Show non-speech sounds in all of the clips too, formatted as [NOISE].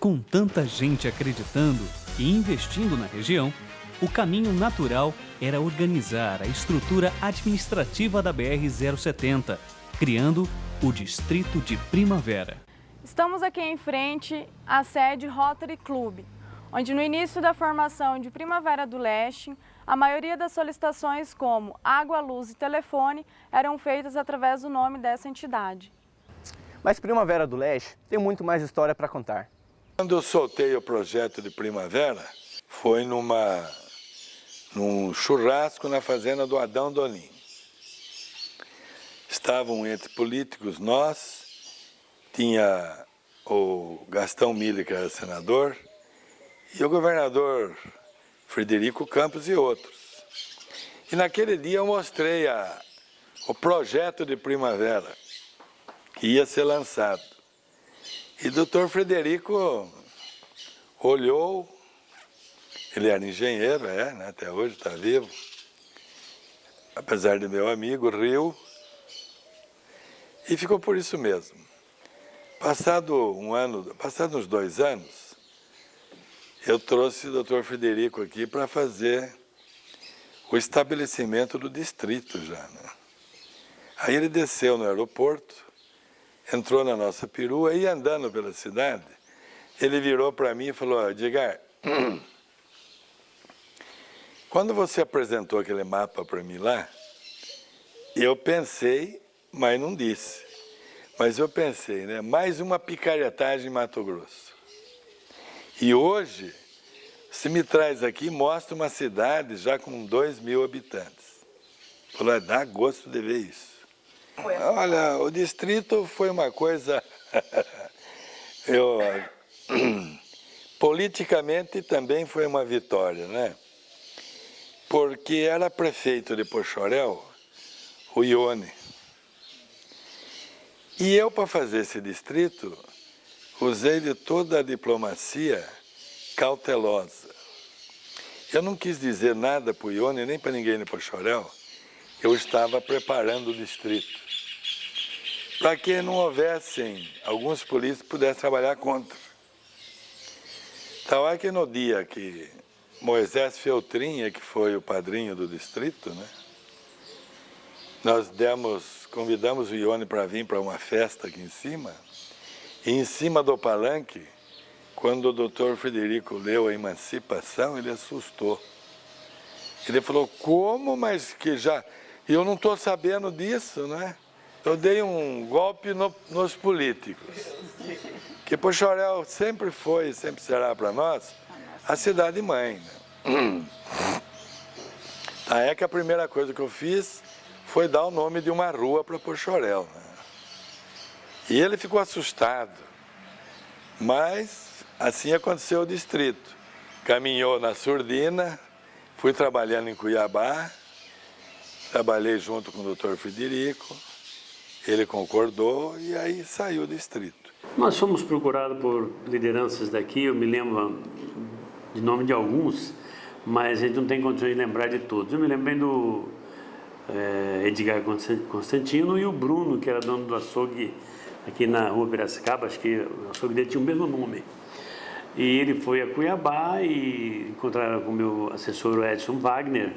Com tanta gente acreditando e investindo na região, o caminho natural era organizar a estrutura administrativa da BR-070, criando o Distrito de Primavera. Estamos aqui em frente à sede Rotary Club, onde no início da formação de Primavera do Leste, a maioria das solicitações como água, luz e telefone eram feitas através do nome dessa entidade. Mas Primavera do Leste tem muito mais história para contar. Quando eu soltei o projeto de Primavera, foi numa, num churrasco na fazenda do Adão Dolim. Estavam entre políticos nós, tinha o Gastão Mille, que era senador, e o governador Frederico Campos e outros. E naquele dia eu mostrei a, o projeto de primavera que ia ser lançado. E o doutor Frederico olhou, ele era engenheiro, é, né, até hoje está vivo, apesar de meu amigo, riu, e ficou por isso mesmo. Passado um ano, passados uns dois anos, eu trouxe o doutor Frederico aqui para fazer o estabelecimento do distrito já. Né? Aí ele desceu no aeroporto, entrou na nossa perua e andando pela cidade, ele virou para mim e falou, Edgar, [CLEARS THROAT] quando você apresentou aquele mapa para mim lá, eu pensei, mas não disse. Mas eu pensei, né? Mais uma picaretagem em Mato Grosso. E hoje, se me traz aqui, mostra uma cidade já com 2 mil habitantes. Falou, dá gosto de ver isso. Olha, o distrito foi uma coisa... [LAUGHS] eu, [CLEARS THROAT] politicamente também foi uma vitória, né? Porque era prefeito de Pochorel, o Ione. E eu, para fazer esse distrito, usei de toda a diplomacia cautelosa. Eu não quis dizer nada para o Ione, nem para ninguém no Pochorel. Eu estava preparando o distrito. Para que não houvessem, alguns políticos pudessem trabalhar contra. Tal é que no dia que Moisés Feltrinha, que foi o padrinho do distrito, né? Nós demos, convidamos o Ione para vir para uma festa aqui em cima, e em cima do palanque, quando o doutor Frederico leu a emancipação, ele assustou. Ele falou, como, mas que já... Eu não estou sabendo disso, né? Eu dei um golpe no, nos políticos. Que Pochorel sempre foi e sempre será para nós a cidade-mãe. Né? [CLEARS THROAT] é que a primeira coisa que eu fiz foi dar o nome de uma rua para Pochorel. Né? E ele ficou assustado. Mas assim aconteceu o distrito. Caminhou na Surdina, fui trabalhando em Cuiabá, trabalhei junto com o doutor Federico, ele concordou e aí saiu o distrito. Nós fomos procurados por lideranças daqui, eu me lembro de nome de alguns, mas a gente não tem condições de lembrar de todos. Eu me lembro bem do é, Edgar Constantino e o Bruno, que era dono do açougue aqui na rua Piracicaba, acho que o açougue dele tinha o mesmo nome. E ele foi a Cuiabá e encontraram com o meu assessor Edson Wagner,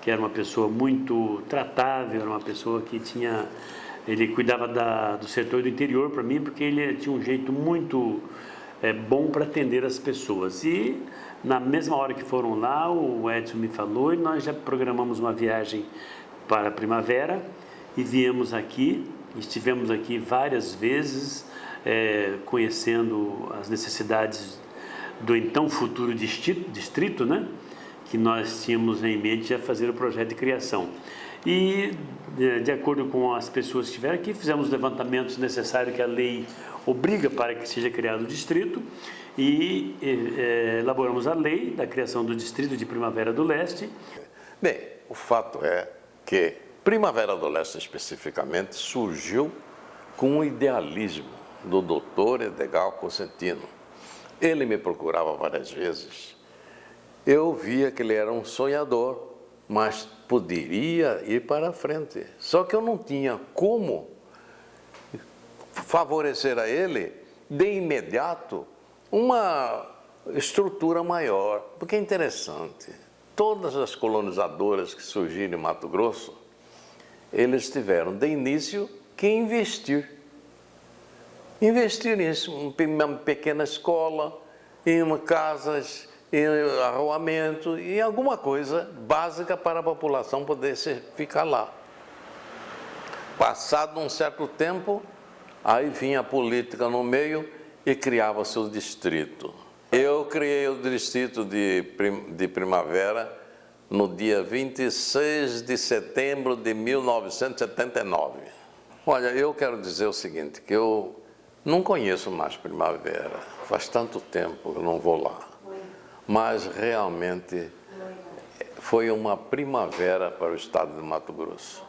que era uma pessoa muito tratável, era uma pessoa que tinha... Ele cuidava da, do setor do interior para mim, porque ele tinha um jeito muito é, bom para atender as pessoas. E na mesma hora que foram lá, o Edson me falou e nós já programamos uma viagem para a primavera e viemos aqui, estivemos aqui várias vezes é, conhecendo as necessidades do então futuro distrito, distrito, né? que nós tínhamos em mente a fazer o projeto de criação. E, de acordo com as pessoas que estiveram aqui, fizemos os levantamentos necessários que a lei obriga para que seja criado o distrito e é, elaboramos a lei da criação do distrito de Primavera do Leste. Bem, o fato é que Primavera do Leste especificamente surgiu com o idealismo do doutor Edgar Cosentino. Ele me procurava várias vezes. Eu via que ele era um sonhador, mas poderia ir para frente. Só que eu não tinha como favorecer a ele de imediato uma estrutura maior, porque é interessante. Todas as colonizadoras que surgiram em Mato Grosso, eles tiveram de início que investir. Investir em uma pequena escola, em uma casas, arruamento, em alguma coisa básica para a população poder ficar lá. Passado um certo tempo, aí vinha a política no meio e criava seu distrito. Eu criei o distrito de, de Primavera no dia 26 de setembro de 1979. Olha, eu quero dizer o seguinte, que eu não conheço mais Primavera, faz tanto tempo que eu não vou lá. Mas realmente foi uma primavera para o estado de Mato Grosso.